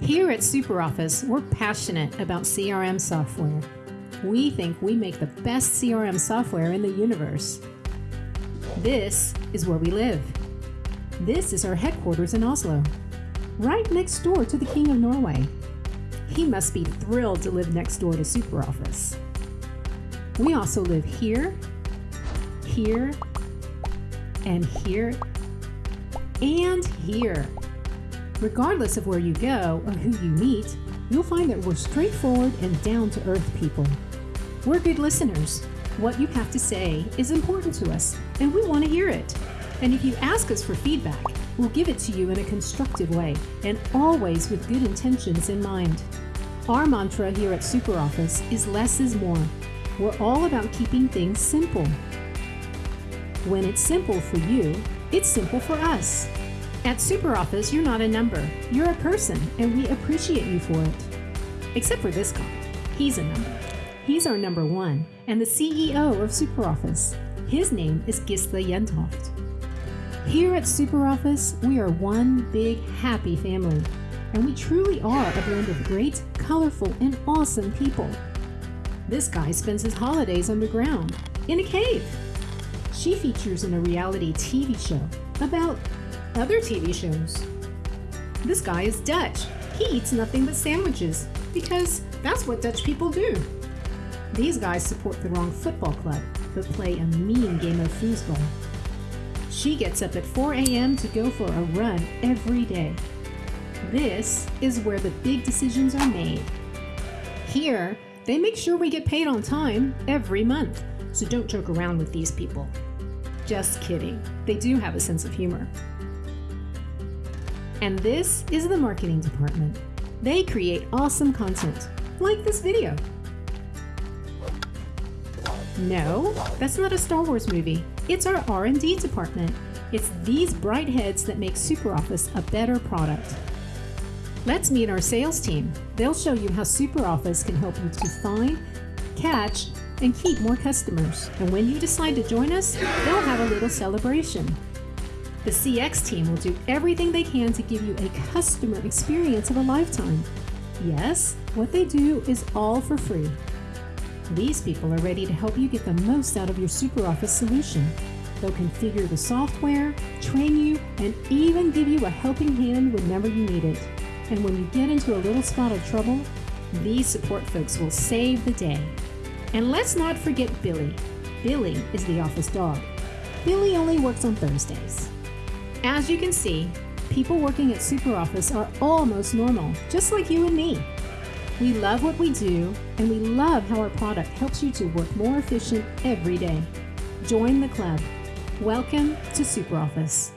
Here at SuperOffice, we're passionate about CRM software. We think we make the best CRM software in the universe. This is where we live. This is our headquarters in Oslo, right next door to the King of Norway. He must be thrilled to live next door to SuperOffice. We also live here, here, and here, and here. Regardless of where you go or who you meet, you'll find that we're straightforward and down to earth people. We're good listeners. What you have to say is important to us, and we want to hear it. And if you ask us for feedback, we'll give it to you in a constructive way and always with good intentions in mind. Our mantra here at SuperOffice is less is more. We're all about keeping things simple. When it's simple for you, it's simple for us. At SuperOffice, you're not a number, you're a person, and we appreciate you for it. Except for this guy. He's a number. He's our number one and the CEO of SuperOffice. His name is Gisle Jentoft. Here at SuperOffice, we are one big happy family, and we truly are a blend of great, colorful, and awesome people. This guy spends his holidays underground, in a cave. She features in a reality TV show about other TV shows. This guy is Dutch. He eats nothing but sandwiches because that's what Dutch people do. These guys support the wrong football club but play a mean game of foosball. She gets up at 4 a.m. to go for a run every day. This is where the big decisions are made. Here, they make sure we get paid on time every month, so don't joke around with these people. Just kidding, they do have a sense of humor. And this is the marketing department. They create awesome content, like this video. No, that's not a Star Wars movie. It's our R&D department. It's these bright heads that make SuperOffice a better product. Let's meet our sales team. They'll show you how SuperOffice can help you to find, catch, and keep more customers. And when you decide to join us, they'll have a little celebration. The CX team will do everything they can to give you a customer experience of a lifetime. Yes, what they do is all for free. These people are ready to help you get the most out of your SuperOffice solution. They'll configure the software, train you, and even give you a helping hand whenever you need it. And when you get into a little spot of trouble, these support folks will save the day. And let's not forget Billy. Billy is the office dog. Billy only works on Thursdays. As you can see, people working at SuperOffice are almost normal, just like you and me. We love what we do, and we love how our product helps you to work more efficient every day. Join the club. Welcome to SuperOffice.